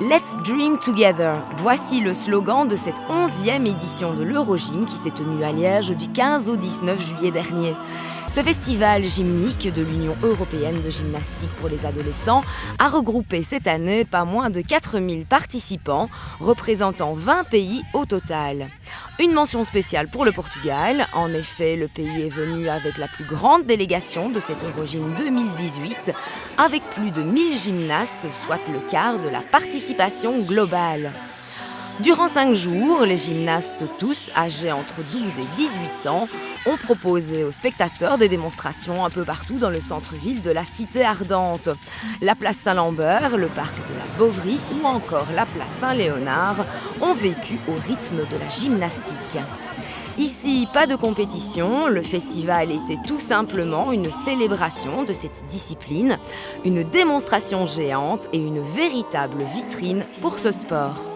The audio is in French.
Let's Dream Together. Voici le slogan de cette 11e édition de l'Eurogym qui s'est tenue à Liège du 15 au 19 juillet dernier. Ce festival gymnique de l'Union européenne de gymnastique pour les adolescents a regroupé cette année pas moins de 4000 participants, représentant 20 pays au total. Une mention spéciale pour le Portugal. En effet, le pays est venu avec la plus grande délégation de cette Eurogym 2018, avec plus de 1000 gymnastes, soit le quart de la participation globale. Durant cinq jours, les gymnastes tous âgés entre 12 et 18 ans ont proposé aux spectateurs des démonstrations un peu partout dans le centre-ville de la Cité Ardente. La place Saint-Lambert, le parc de la Beauvry ou encore la place Saint-Léonard ont vécu au rythme de la gymnastique. Ici, pas de compétition, le festival était tout simplement une célébration de cette discipline, une démonstration géante et une véritable vitrine pour ce sport.